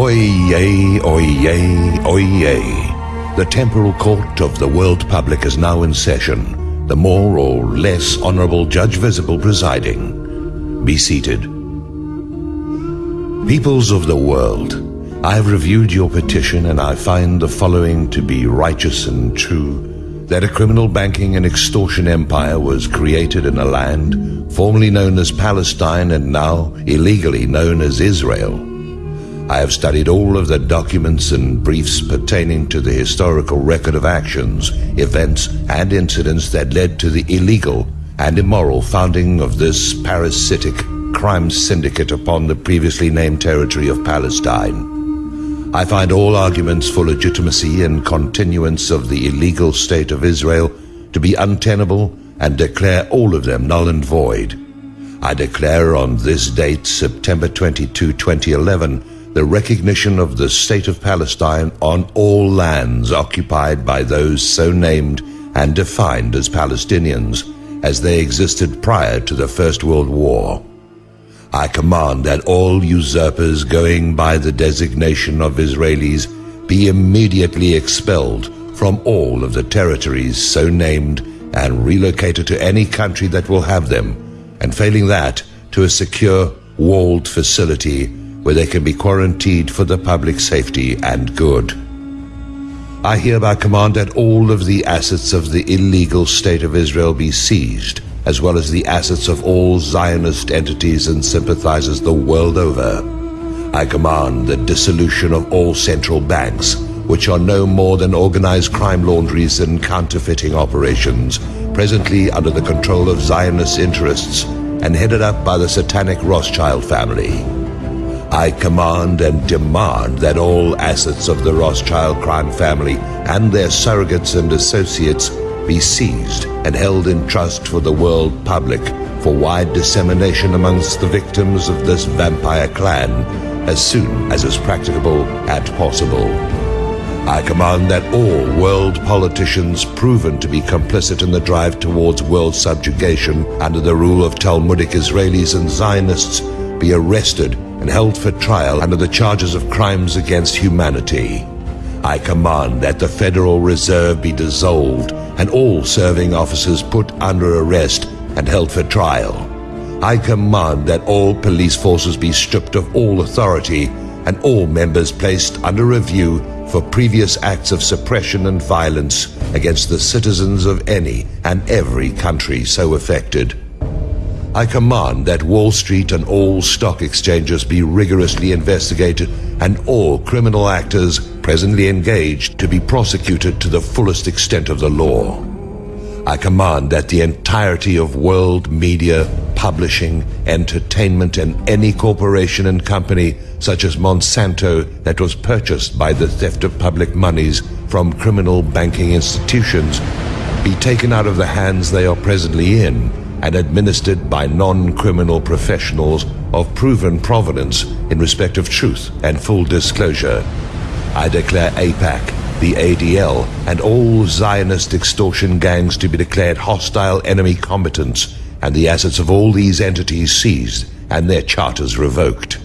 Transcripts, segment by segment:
Oyez, oyez, oyez. The temporal court of the world public is now in session. The more or less honorable Judge Visible presiding. Be seated. Peoples of the world, I have reviewed your petition and I find the following to be righteous and true that a criminal banking and extortion empire was created in a land formerly known as Palestine and now illegally known as Israel. I have studied all of the documents and briefs pertaining to the historical record of actions, events, and incidents that led to the illegal and immoral founding of this parasitic crime syndicate upon the previously named territory of Palestine. I find all arguments for legitimacy and continuance of the illegal state of Israel to be untenable and declare all of them null and void. I declare on this date, September 22, 2011, the recognition of the state of Palestine on all lands occupied by those so named and defined as Palestinians as they existed prior to the First World War. I command that all usurpers going by the designation of Israelis be immediately expelled from all of the territories so named and relocated to any country that will have them, and failing that, to a secure, walled facility where they can be quarantined for the public safety and good. I hereby command that all of the assets of the illegal state of Israel be seized as well as the assets of all Zionist entities and sympathizers the world over. I command the dissolution of all central banks, which are no more than organized crime laundries and counterfeiting operations, presently under the control of Zionist interests and headed up by the satanic Rothschild family. I command and demand that all assets of the Rothschild crime family and their surrogates and associates be seized and held in trust for the world public for wide dissemination amongst the victims of this vampire clan as soon as is practicable and possible. I command that all world politicians proven to be complicit in the drive towards world subjugation under the rule of Talmudic Israelis and Zionists be arrested and held for trial under the charges of crimes against humanity. I command that the Federal Reserve be dissolved and all serving officers put under arrest and held for trial. I command that all police forces be stripped of all authority and all members placed under review for previous acts of suppression and violence against the citizens of any and every country so affected. I command that Wall Street and all stock exchanges be rigorously investigated and all criminal actors presently engaged to be prosecuted to the fullest extent of the law. I command that the entirety of world media, publishing, entertainment, and any corporation and company such as Monsanto that was purchased by the theft of public monies from criminal banking institutions be taken out of the hands they are presently in and administered by non-criminal professionals of proven provenance in respect of truth and full disclosure. I declare AIPAC, the ADL, and all Zionist extortion gangs to be declared hostile enemy combatants and the assets of all these entities seized and their charters revoked.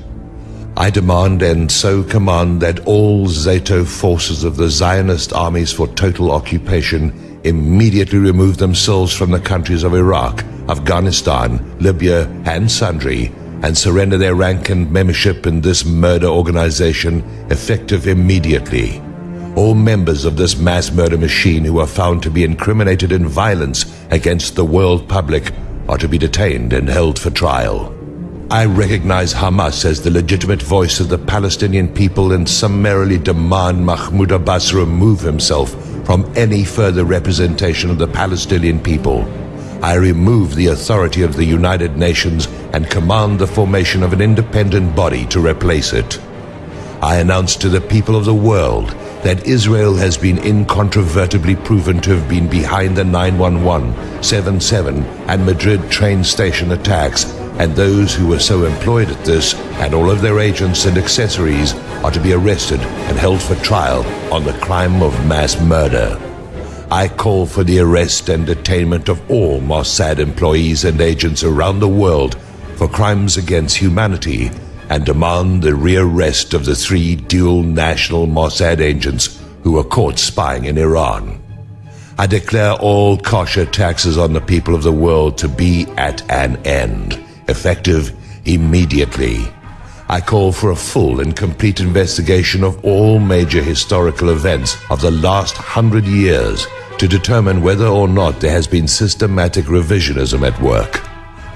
I demand and so command that all Zato forces of the Zionist armies for total occupation immediately remove themselves from the countries of Iraq, Afghanistan, Libya, and Sundry, and surrender their rank and membership in this murder organization effective immediately. All members of this mass murder machine who are found to be incriminated in violence against the world public are to be detained and held for trial. I recognize Hamas as the legitimate voice of the Palestinian people and summarily demand Mahmoud Abbas remove himself from any further representation of the Palestinian people. I remove the authority of the United Nations and command the formation of an independent body to replace it. I announce to the people of the world that Israel has been incontrovertibly proven to have been behind the 911, 77, and Madrid train station attacks, and those who were so employed at this and all of their agents and accessories are to be arrested and held for trial on the crime of mass murder. I call for the arrest and detainment of all Mossad employees and agents around the world for crimes against humanity and demand the rearrest of the three dual national Mossad agents who were caught spying in Iran. I declare all kosher taxes on the people of the world to be at an end, effective immediately. I call for a full and complete investigation of all major historical events of the last hundred years to determine whether or not there has been systematic revisionism at work.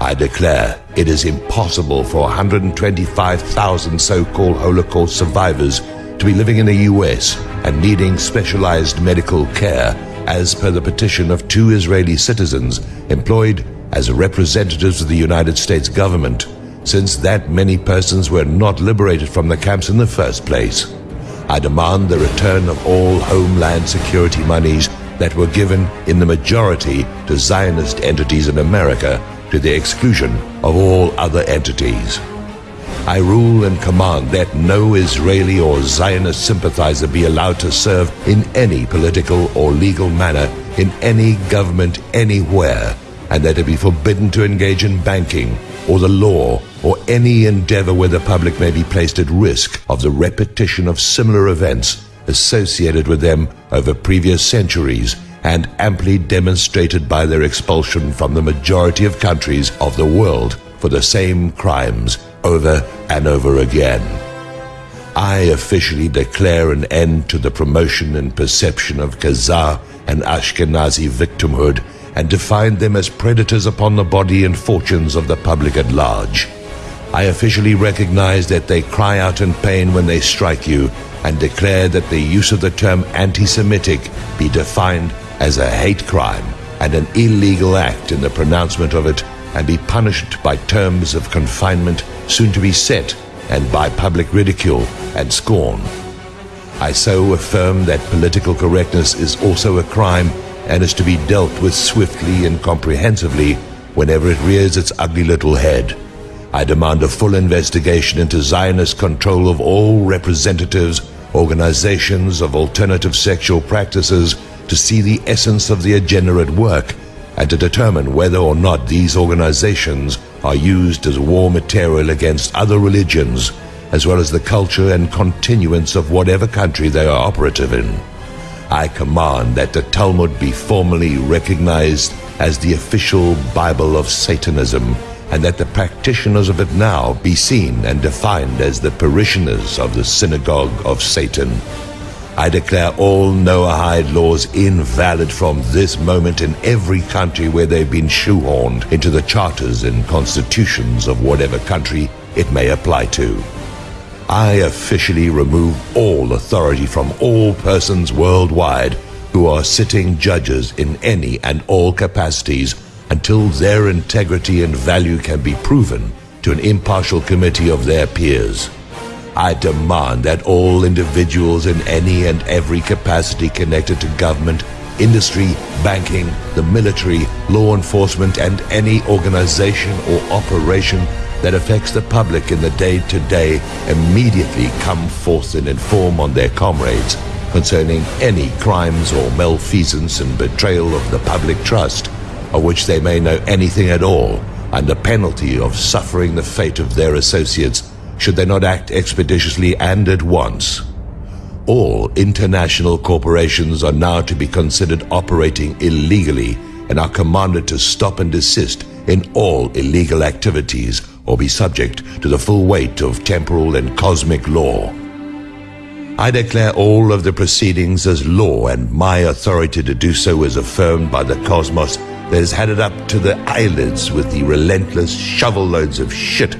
I declare it is impossible for 125,000 so-called Holocaust survivors to be living in the US and needing specialized medical care as per the petition of two Israeli citizens employed as representatives of the United States government since that many persons were not liberated from the camps in the first place. I demand the return of all Homeland Security monies that were given in the majority to Zionist entities in America to the exclusion of all other entities. I rule and command that no Israeli or Zionist sympathizer be allowed to serve in any political or legal manner in any government anywhere, and that it be forbidden to engage in banking or the law or any endeavor where the public may be placed at risk of the repetition of similar events associated with them over previous centuries and amply demonstrated by their expulsion from the majority of countries of the world for the same crimes over and over again. I officially declare an end to the promotion and perception of Khazar and Ashkenazi victimhood and define them as predators upon the body and fortunes of the public at large. I officially recognize that they cry out in pain when they strike you and declare that the use of the term anti-Semitic be defined as a hate crime and an illegal act in the pronouncement of it and be punished by terms of confinement soon to be set and by public ridicule and scorn. I so affirm that political correctness is also a crime and is to be dealt with swiftly and comprehensively whenever it rears its ugly little head. I demand a full investigation into Zionist control of all representatives, organizations of alternative sexual practices to see the essence of the agenda at work and to determine whether or not these organizations are used as war material against other religions as well as the culture and continuance of whatever country they are operative in. I command that the Talmud be formally recognized as the official Bible of Satanism and that the practitioners of it now be seen and defined as the parishioners of the synagogue of Satan. I declare all Noahide laws invalid from this moment in every country where they've been shoehorned into the charters and constitutions of whatever country it may apply to. I officially remove all authority from all persons worldwide who are sitting judges in any and all capacities until their integrity and value can be proven to an impartial committee of their peers. I demand that all individuals in any and every capacity connected to government, industry, banking, the military, law enforcement, and any organization or operation that affects the public in the day-to-day immediately come forth and inform on their comrades concerning any crimes or malfeasance and betrayal of the public trust, of which they may know anything at all, under penalty of suffering the fate of their associates should they not act expeditiously and at once. All international corporations are now to be considered operating illegally and are commanded to stop and desist in all illegal activities or be subject to the full weight of temporal and cosmic law. I declare all of the proceedings as law and my authority to do so is affirmed by the cosmos that has had it up to the eyelids with the relentless shovel loads of shit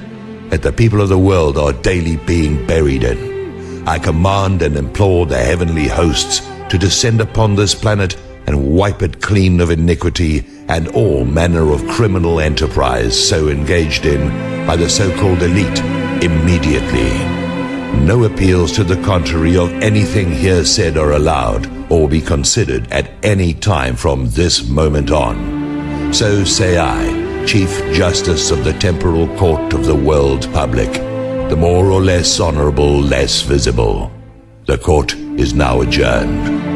that the people of the world are daily being buried in. I command and implore the heavenly hosts to descend upon this planet and wipe it clean of iniquity and all manner of criminal enterprise so engaged in by the so-called elite immediately. No appeals to the contrary of anything here said are allowed or be considered at any time from this moment on. So say I, Chief Justice of the Temporal Court of the World Public, the more or less honorable, Les Visible. The court is now adjourned.